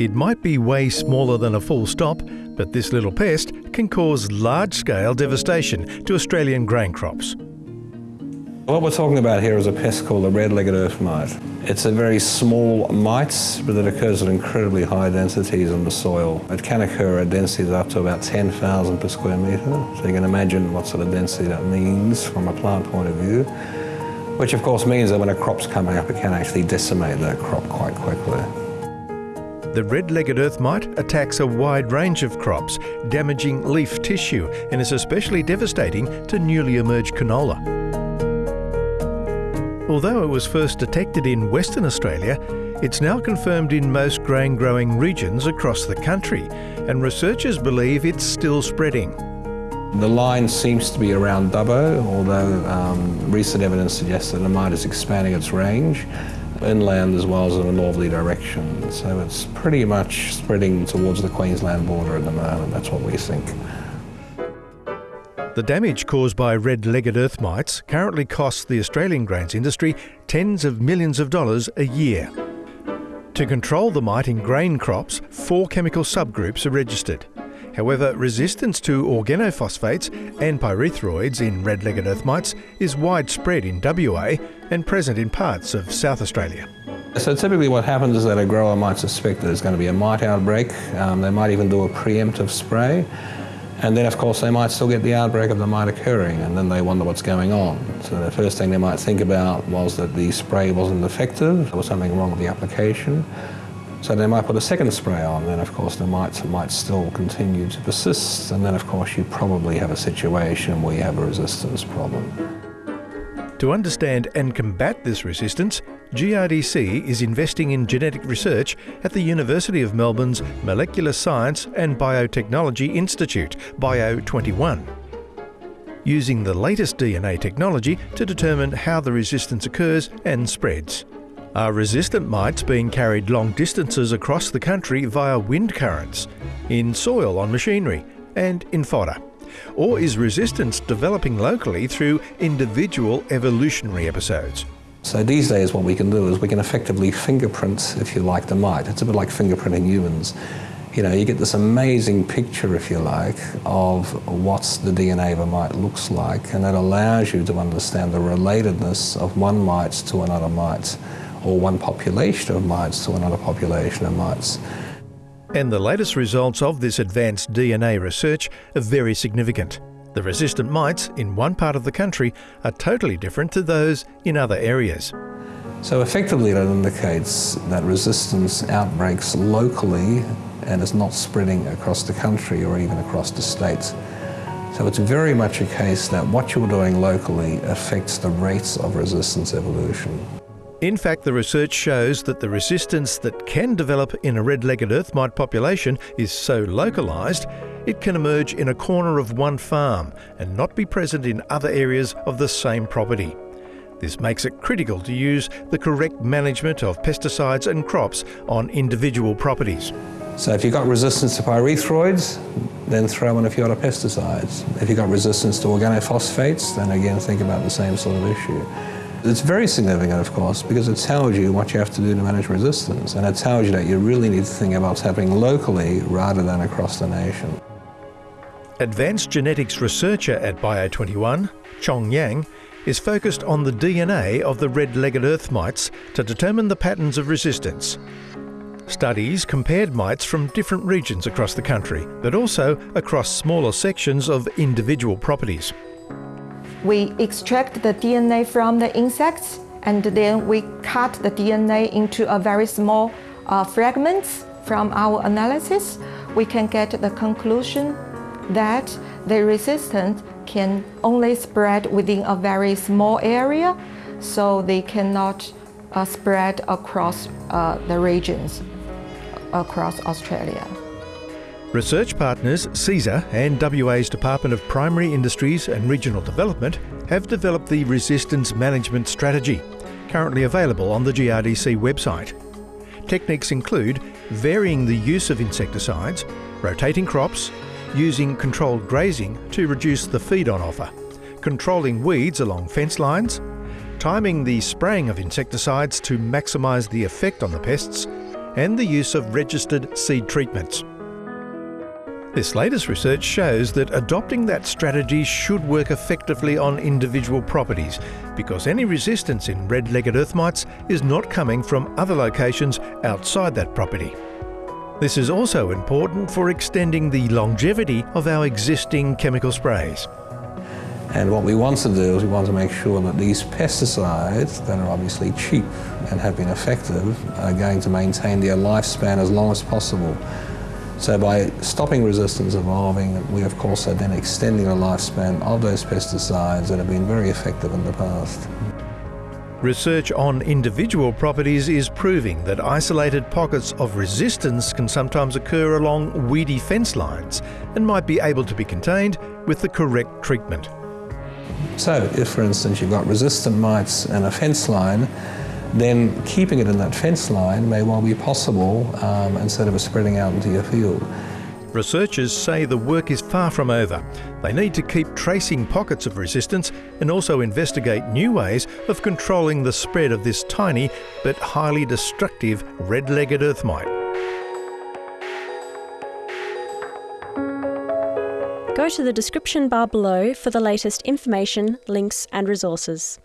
It might be way smaller than a full stop, but this little pest can cause large-scale devastation to Australian grain crops. What we're talking about here is a pest called the red-legged earth mite. It's a very small mite, but it occurs at incredibly high densities in the soil. It can occur at densities up to about 10,000 per square metre, so you can imagine what sort of density that means from a plant point of view, which of course means that when a crop's coming up, it can actually decimate that crop quite quickly. The red-legged earth mite attacks a wide range of crops, damaging leaf tissue and is especially devastating to newly emerged canola. Although it was first detected in Western Australia, it's now confirmed in most grain growing regions across the country, and researchers believe it's still spreading. The line seems to be around Dubbo, although um, recent evidence suggests that the mite is expanding its range inland as well as in a northerly direction. So it's pretty much spreading towards the Queensland border at the moment, that's what we think. The damage caused by red-legged earth mites currently costs the Australian grains industry tens of millions of dollars a year. To control the mite in grain crops, four chemical subgroups are registered. However, resistance to organophosphates and pyrethroids in red-legged earth mites is widespread in WA and present in parts of South Australia. So typically what happens is that a grower might suspect that there's going to be a mite outbreak. Um, they might even do a preemptive spray. And then, of course, they might still get the outbreak of the mite occurring, and then they wonder what's going on. So the first thing they might think about was that the spray wasn't effective, there was something wrong with the application. So they might put a second spray on, then of course the mites might still continue to persist, and then of course you probably have a situation where you have a resistance problem. To understand and combat this resistance, GRDC is investing in genetic research at the University of Melbourne's Molecular Science and Biotechnology Institute, Bio21, using the latest DNA technology to determine how the resistance occurs and spreads. Are resistant mites being carried long distances across the country via wind currents, in soil on machinery, and in fodder? Or is resistance developing locally through individual evolutionary episodes? So these days what we can do is we can effectively fingerprint, if you like, the mite. It's a bit like fingerprinting humans. You know, you get this amazing picture, if you like, of what the DNA of a mite looks like, and that allows you to understand the relatedness of one mite to another mite, or one population of mites to another population of mites. And the latest results of this advanced DNA research are very significant. The resistant mites in one part of the country are totally different to those in other areas. So effectively that indicates that resistance outbreaks locally and is not spreading across the country or even across the states. So it's very much a case that what you're doing locally affects the rates of resistance evolution. In fact, the research shows that the resistance that can develop in a red-legged earth mite population is so localised, it can emerge in a corner of one farm and not be present in other areas of the same property. This makes it critical to use the correct management of pesticides and crops on individual properties. So if you've got resistance to pyrethroids, then throw in a few other pesticides. If you've got resistance to organophosphates, then again think about the same sort of issue. It's very significant, of course, because it tells you what you have to do to manage resistance, and it tells you that you really need to think about what's happening locally rather than across the nation. Advanced genetics researcher at Bio21, Qiong Yang, is focused on the DNA of the red-legged earth mites to determine the patterns of resistance. Studies compared mites from different regions across the country, but also across smaller sections of individual properties. We extract the DNA from the insects and then we cut the DNA into a very small uh, fragments from our analysis. We can get the conclusion that the resistance can only spread within a very small area, so they cannot uh, spread across uh, the regions across Australia. Research partners cesar and WA's Department of Primary Industries and Regional Development have developed the Resistance Management Strategy, currently available on the GRDC website. Techniques include varying the use of insecticides, rotating crops, using controlled grazing to reduce the feed-on offer, controlling weeds along fence lines, timing the spraying of insecticides to maximise the effect on the pests, and the use of registered seed treatments. This latest research shows that adopting that strategy should work effectively on individual properties because any resistance in red-legged earth mites is not coming from other locations outside that property. This is also important for extending the longevity of our existing chemical sprays. And what we want to do is we want to make sure that these pesticides that are obviously cheap and have been effective are going to maintain their lifespan as long as possible. So by stopping resistance evolving, we of course are then extending the lifespan of those pesticides that have been very effective in the past. Research on individual properties is proving that isolated pockets of resistance can sometimes occur along weedy fence lines and might be able to be contained with the correct treatment. So if for instance you've got resistant mites and a fence line, then keeping it in that fence line may well be possible um, instead of spreading out into your field. Researchers say the work is far from over. They need to keep tracing pockets of resistance and also investigate new ways of controlling the spread of this tiny but highly destructive red-legged earth mite. Go to the description bar below for the latest information, links and resources.